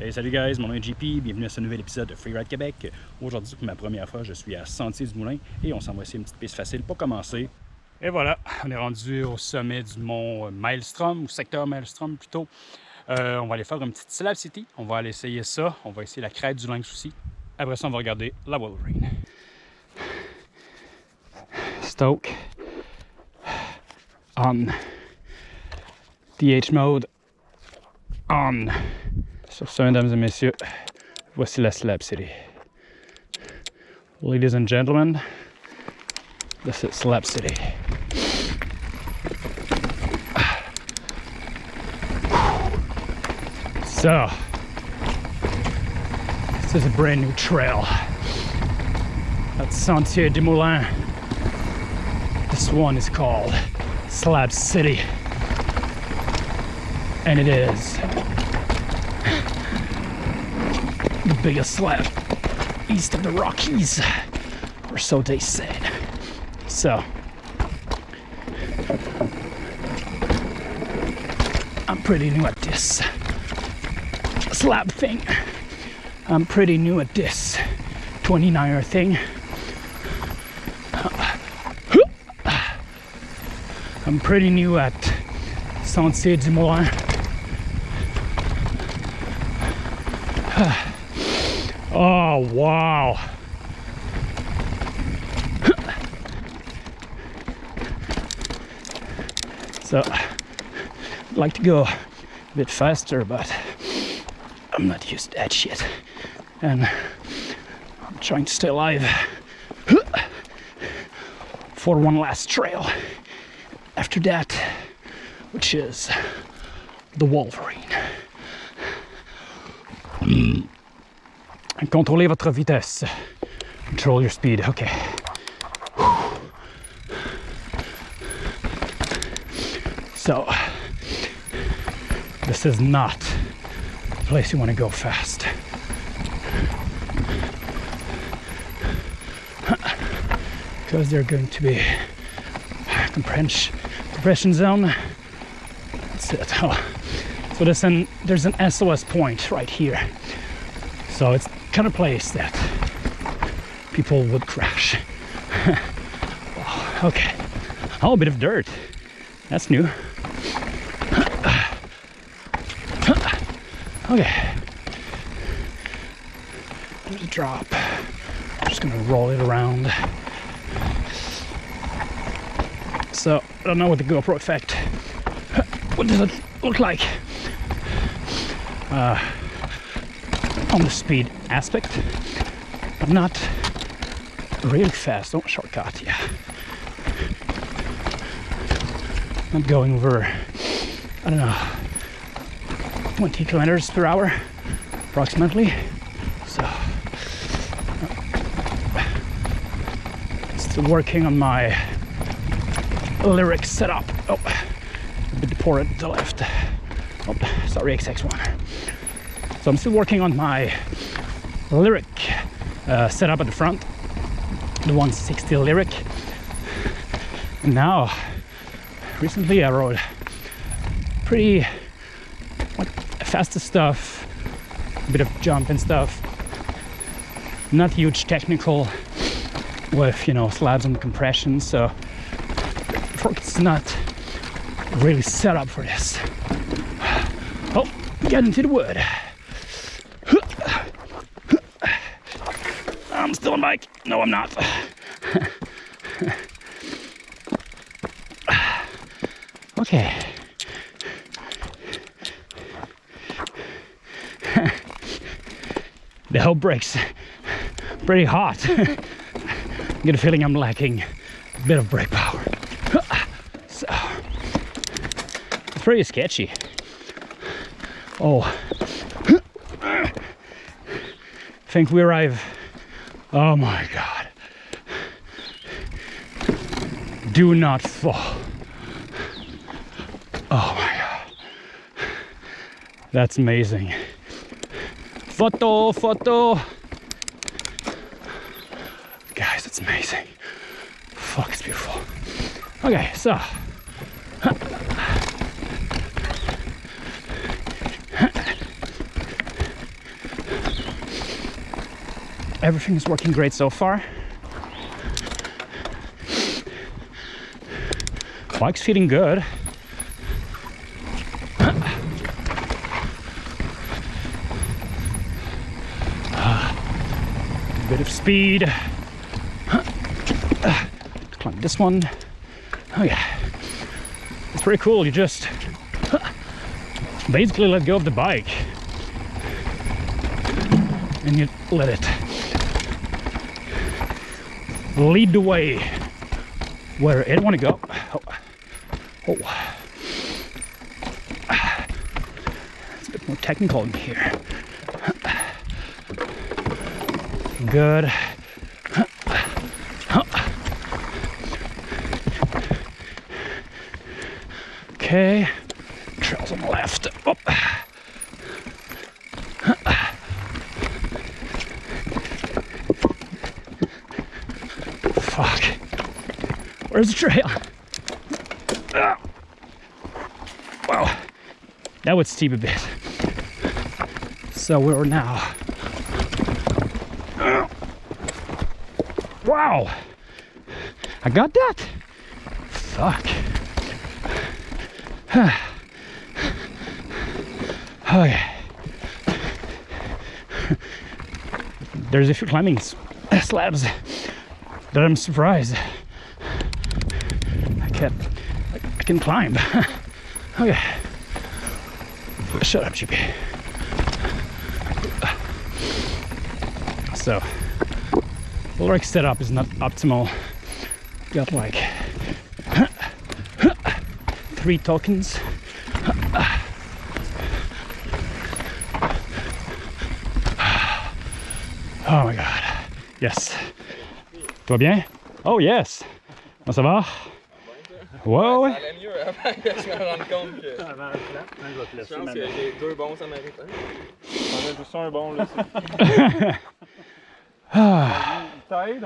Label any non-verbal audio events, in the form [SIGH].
Hey, salut guys, mon nom est JP, bienvenue à ce nouvel épisode de Freeride Québec. Aujourd'hui, pour ma première fois, je suis à Sentier du Moulin et on s'en va essayer une petite piste facile pour commencer. Et voilà, on est rendu au sommet du mont Maelstrom, ou secteur Maelstrom plutôt. Euh, on va aller faire une petite Slab City, on va aller essayer ça, on va essayer la crête du Lynx aussi. Après ça, on va regarder la Wolverine. Stoke on DH mode on Sur ce, mesdames et messieurs, voici la Slab City. Ladies and gentlemen, this is Slab City. So, this is a brand new trail at Sentier du Moulin. This one is called Slab City. And it is the biggest slab east of the Rockies, or so they said. So, I'm pretty new at this slab thing. I'm pretty new at this 29er thing. I'm pretty new at Sentier du Moulin. Oh, wow. so, I'd like to go a bit faster, but I'm not used to that shit. And I'm trying to stay alive for one last trail after that, which is the Wolverine. Contrôlez votre vitesse. Control your speed. Okay. So, this is not a place you want to go fast. Because they're going to be compression, compression zone. That's it. [LAUGHS] Oh. So there's an, there's an SOS point right here. So it's kind of place that people would crash. [LAUGHS] okay. Oh, a bit of dirt. That's new. [SIGHS] Okay. There's a drop. I'm just gonna roll it around. So I don't know what the GoPro effect. [LAUGHS] What does it look like? Uh, on the speed aspect, but not really fast. Don't shortcut, yeah. Not going over, I don't know, 20 kilometers per hour, approximately. So, still working on my Lyrik setup. Oh, a bit poor at the left. Oh, sorry, XX1. So I'm still working on my Lyrik uh, setup at the front, the 160 Lyrik. And now, recently I rode pretty like, faster stuff, a bit of jump and stuff. Not huge technical with, you know, slabs and compression. So it's not really set up for this. Oh, get into the wood. No, I'm not. [SIGHS] okay. [LAUGHS] the whole brake's pretty hot. I [LAUGHS] get a feeling I'm lacking a bit of brake power. [SIGHS] So, it's pretty sketchy. Oh, I [SIGHS] think we arrive Oh my God. Do not fall. Oh my God. That's amazing. Photo, photo. Guys, it's amazing. Fuck, it's beautiful. Okay, so. Everything is working great so far. Bike's feeling good. Bit of speed. Climb this one. Oh yeah. It's pretty cool. You just basically let go of the bike and you let it lead the way where it want to go. Oh. oh. It's a bit more technical in here. Good. Okay, trails on the left. Where's the trail? Wow. That would steep a bit. So we're now. Wow. I got that. Fuck. [SIGHS] okay. There's a few climbing slabs that I'm surprised I can I can climb. [LAUGHS] okay. Shut up, Chippy. So, Ulrich setup is not optimal. Got like [LAUGHS] three tokens. [SIGHS] Oh my god. Yes. Va bien? Oh yes. Ça va? Ouais, ouais. Ça allait mieux avant que je me rende compte que Avant le plan, je vais te je laisser pense que j'ai deux bons Samaritains. On a tous un bon là. Ah. [LAUGHS] Il t'aide